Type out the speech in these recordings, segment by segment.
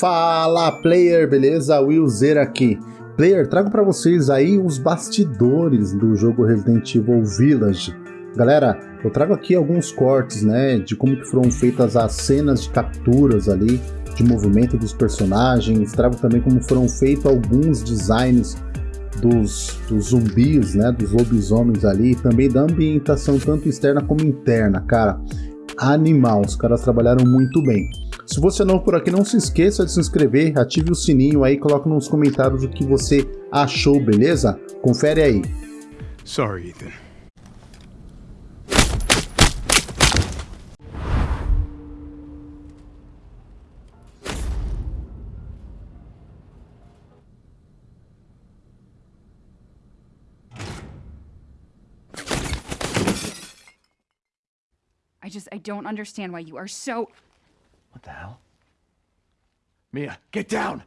Fala player, beleza? Will Zer aqui. Player, trago para vocês aí os bastidores do jogo Resident Evil Village. Galera, eu trago aqui alguns cortes, né, de como que foram feitas as cenas de capturas ali, de movimento dos personagens, trago também como foram feitos alguns designs dos, dos zumbis, né, dos lobisomens ali, também da ambientação tanto externa como interna, cara. Animal, os caras trabalharam muito bem. Se você é novo por aqui, não se esqueça de se inscrever, ative o sininho aí, coloque nos comentários o que você achou, beleza? Confere aí. Sorry, Ethan. I just, I don't understand why you are so. What the hell? Mia, get down!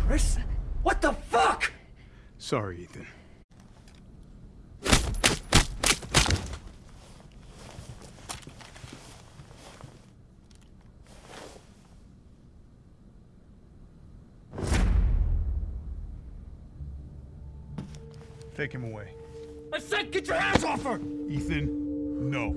Chris? What the fuck? Sorry, Ethan. Take him away. I said get your hands off her! Ethan, no.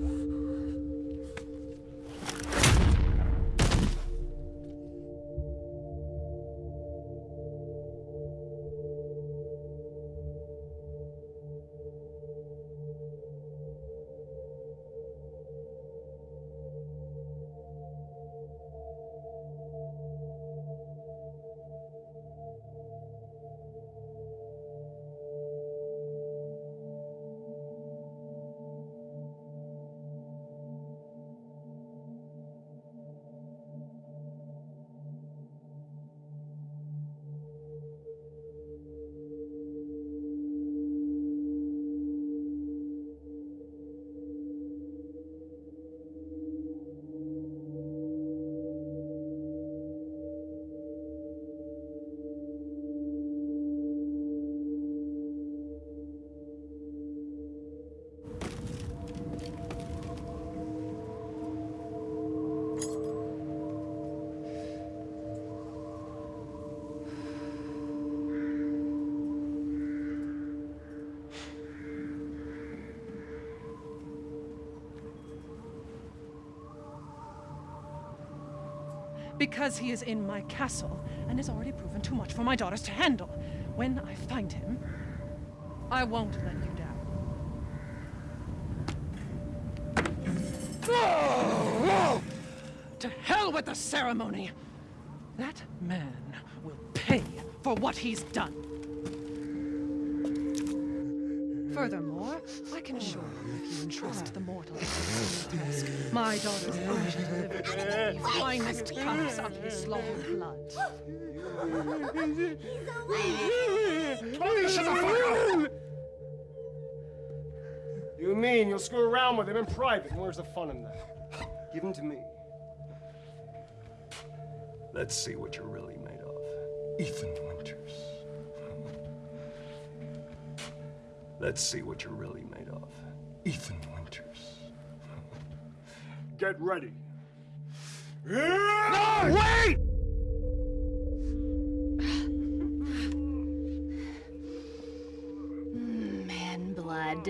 Because he is in my castle and has already proven too much for my daughters to handle. When I find him, I won't let you down. To hell with the ceremony! That man will pay for what he's done. Furthermore, can assure you if you entrust the mortal task, my daughters I shall deliver to the finest cups of his long blood. Shut the fuck up! You mean you'll screw around with him in private? And where's the fun in that? Give him to me. Let's see what you're really made of. Ethan Winters. Let's see what you're really made of. Ethan Winters. Get ready. No! Wait! Man blood.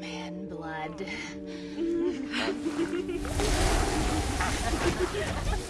Man blood.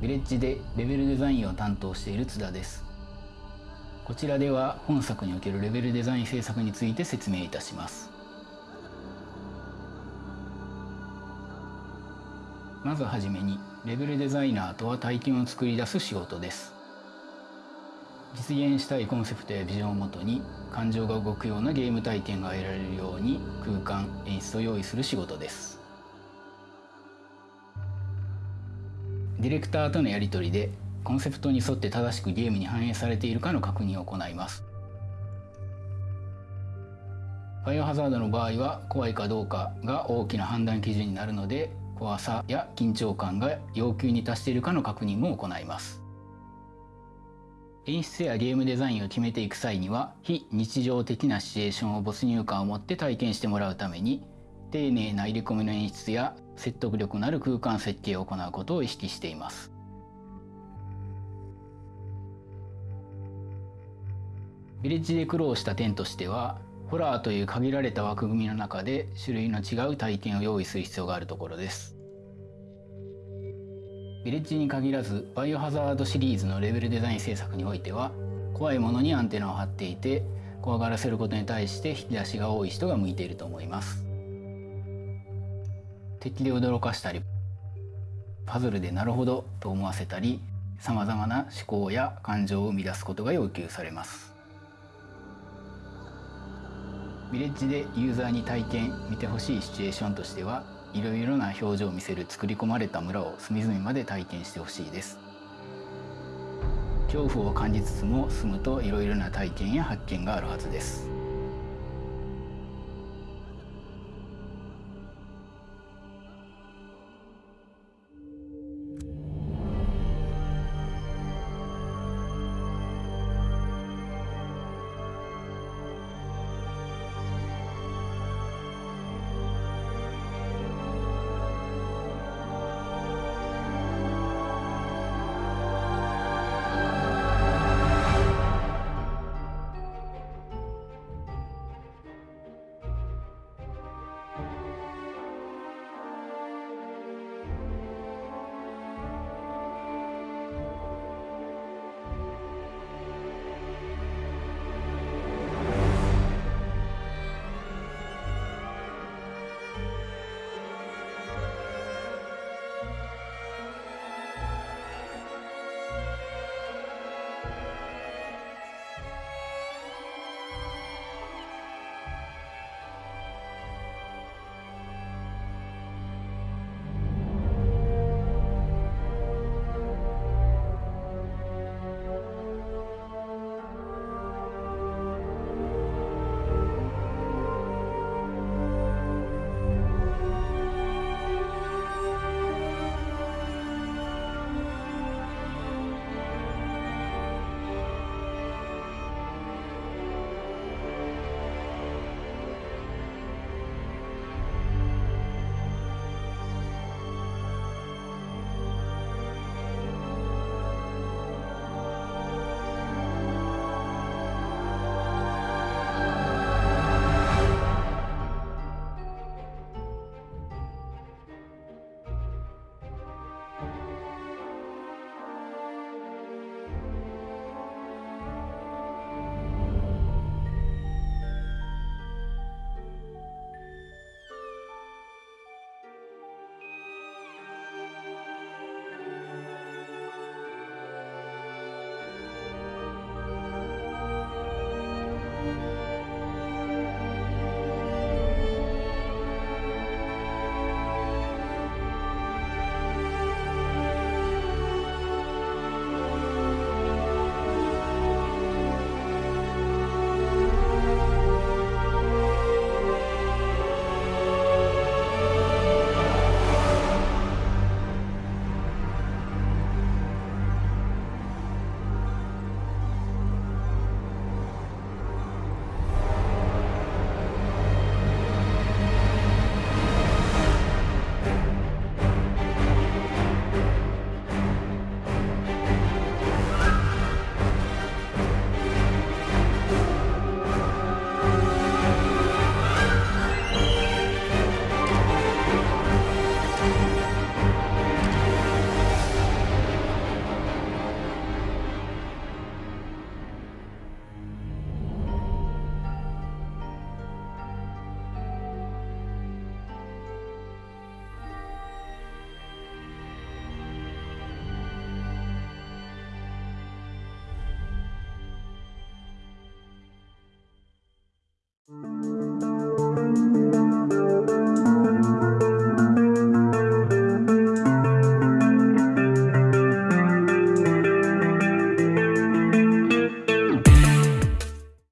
ヴィレッジでレベルデザインを担当している津田です。こちらでは本作におけるレベルデザイン制作について説明いたします。まずはじめにレベルデザイナーとは体験を作り出す仕事です。実現したいコンセプトやビジョンをもとに感情が動くようなゲーム体験が得られるように空間演出を用意する仕事です。ディレクターとのやり取りでコンセプトに沿って正しくゲームに反映されているかの確認を行います。バイオハザードの場合は怖いかどうかが大きな判断基準になるので怖さや緊張感が要求に達しているかの確認も行います。演出やゲームデザインを決めていく際には非日常的なシチュエーションを没入感を持って体験してもらうために丁寧な入れ込みの演出や説得力のある空間設計を行うことを意識しています。ヴィレッジで苦労した点としてはホラーという限られた枠組みの中で種類の違う体験を用意する必要があるところです。ヴィレッジに限らずバイオハザードシリーズのレベルデザイン制作においては怖いものにアンテナを張っていて怖がらせることに対して引き出しが多い人が向いていると思います。敵で驚かしたりパズルでなるほどと思わせたりさまざまな思考や感情を生み出すことが要求されます。ヴィレッジでユーザーに体験見てほしいシチュエーションとしてはいろいろな表情を見せる作り込まれた村を隅々まで体験してほしいです。恐怖を感じつつも住むといろいろな体験や発見があるはずです。